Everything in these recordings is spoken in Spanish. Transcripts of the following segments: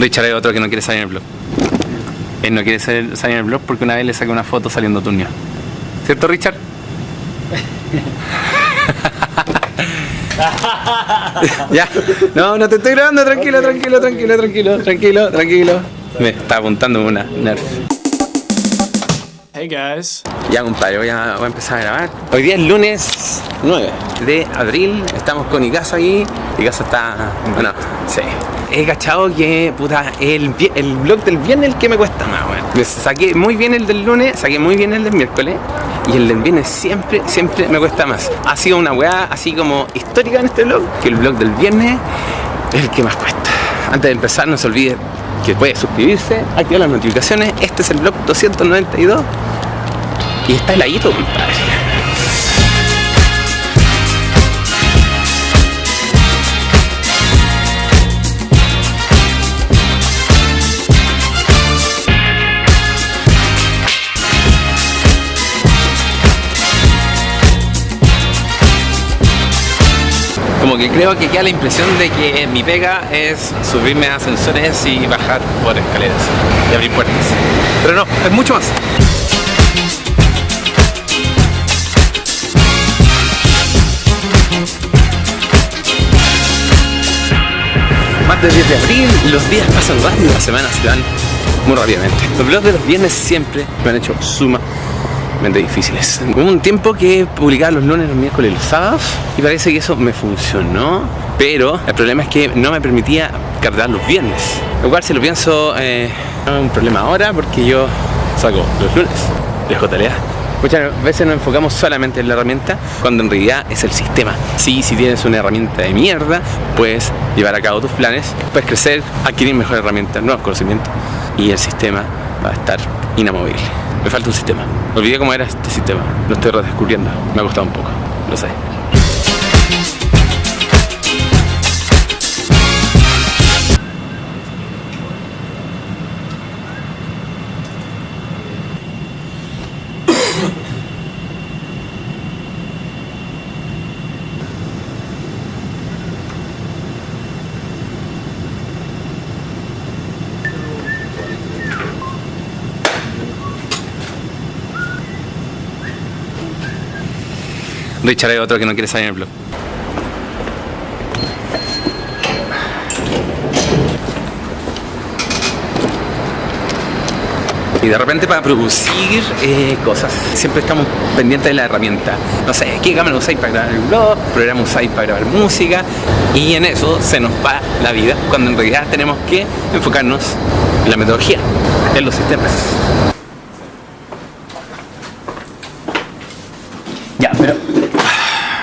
Richard es otro que no quiere salir en el blog. Él no quiere salir, salir en el blog porque una vez le saqué una foto saliendo tuño. ¿Cierto, Richard? ya, no, no te estoy grabando, tranquilo, tranquilo, tranquilo, tranquilo, tranquilo, tranquilo. Me está apuntando una nerf. Hey guys. Ya compadre, voy a, voy a empezar a grabar. Hoy día es lunes 9 de abril, estamos con Icaso ahí. Icaso está... bueno, sí. He cachado que, puta, el, el vlog del viernes el que me cuesta más, weón. Me Saqué muy bien el del lunes, saqué muy bien el del miércoles. Y el del viernes siempre, siempre me cuesta más. Ha sido una weá así como histórica en este vlog, que el vlog del viernes es el que más cuesta. Antes de empezar, no se olvide que puede suscribirse, activar las notificaciones. Este es el vlog 292 y está heladito, compadre. Que creo que queda la impresión de que mi pega es subirme a ascensores y bajar por escaleras y abrir puertas. Pero no, es mucho más. Más del 10 de abril, los días pasan rápido, las semanas se van muy rápidamente. Los vlogs de los viernes siempre me han hecho difíciles. Hubo un tiempo que publicaba los lunes, los miércoles y los sábados y parece que eso me funcionó, pero el problema es que no me permitía cargar los viernes. Lo cual si lo pienso eh, no es un problema ahora porque yo saco los lunes de JLA. Muchas veces nos enfocamos solamente en la herramienta cuando en realidad es el sistema. Sí, si tienes una herramienta de mierda, puedes llevar a cabo tus planes, puedes crecer, adquirir mejores herramientas, nuevos conocimientos y el sistema va a estar inamovible. Me falta un sistema. Olvidé cómo era este sistema. Lo estoy redescubriendo. Me ha costado un poco. Lo sé. Richard es otro que no quiere salir en el blog. Y de repente para producir eh, cosas, siempre estamos pendientes de la herramienta. No sé, ¿qué cámara usáis para grabar el blog? ¿Programa usáis para grabar música? Y en eso se nos va la vida, cuando en realidad tenemos que enfocarnos en la metodología, en los sistemas. Ya, pero...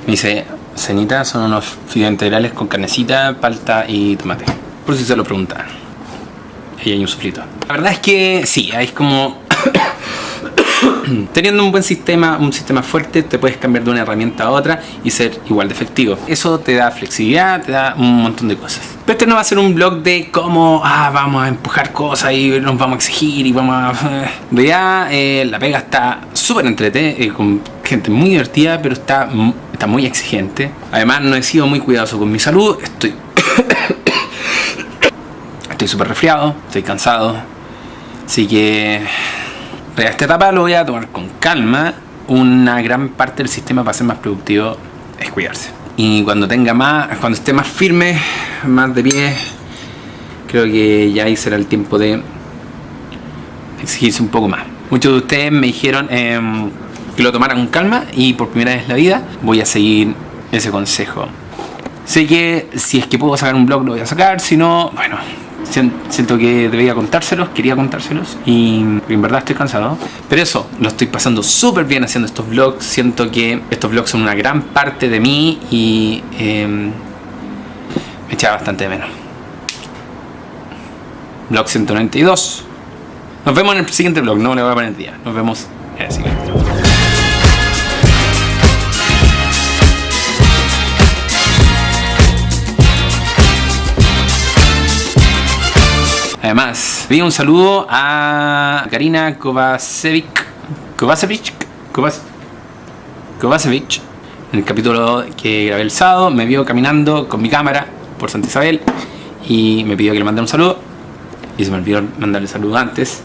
Me dice, cenita son unos fideos integrales con carnecita, palta y tomate. Por si se lo preguntan. Ahí hay un sofrito. La verdad es que sí, es como... Teniendo un buen sistema, un sistema fuerte, te puedes cambiar de una herramienta a otra y ser igual de efectivo. Eso te da flexibilidad, te da un montón de cosas. Pero este no va a ser un blog de cómo ah, vamos a empujar cosas y nos vamos a exigir y vamos a... Ya eh, la pega está súper entrete, eh, con gente muy divertida, pero está, está muy exigente. Además no he sido muy cuidadoso con mi salud, estoy... estoy súper resfriado, estoy cansado. Así que para esta etapa lo voy a tomar con calma. Una gran parte del sistema para ser más productivo es cuidarse. Y cuando tenga más, cuando esté más firme, más de pie, creo que ya ahí será el tiempo de exigirse un poco más. Muchos de ustedes me dijeron em, que lo tomara con calma y por primera vez en la vida voy a seguir ese consejo. Sé que si es que puedo sacar un blog lo voy a sacar, si no, bueno, sien- siento que debería contárselos, quería contárselos y en verdad estoy cansado. Pero eso, lo estoy pasando súper bien haciendo estos vlogs, siento que estos vlogs son una gran parte de mí y em, me echaba bastante de menos. Vlog 192. Nos vemos en el siguiente vlog, no le voy a poner día, nos vemos en el siguiente. Además, vi un saludo a Karina Kovacevic. Kovacevic. Kovac- Kovacevic. En el capítulo que grabé el sábado, me vio caminando con mi cámara por Santa Isabel y me pidió que le mandara un saludo. y se me olvidó mandarle saludos antes.